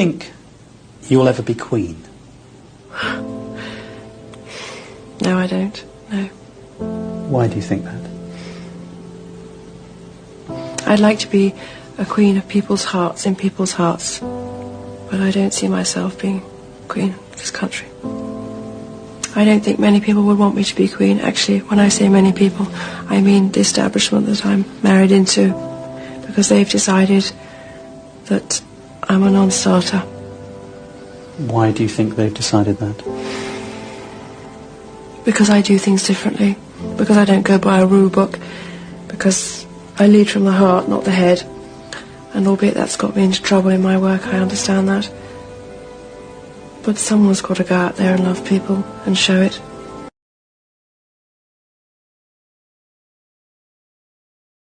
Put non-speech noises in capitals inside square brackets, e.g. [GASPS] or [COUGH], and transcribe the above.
think you'll ever be queen? [GASPS] No, I don't. No. Why do you think that? I'd like to be a queen of people's hearts, in people's hearts. But I don't see myself being queen of this country. I don't think many people would want me to be queen. Actually, when I say many people, I mean the establishment that I'm married into. Because they've decided that I'm a non-starter. Why do you think they've decided that? Because I do things differently. Because I don't go by a rule book. Because I lead from the heart, not the head. And albeit that's got me into trouble in my work, I understand that. But someone's got to go out there and love people and show it.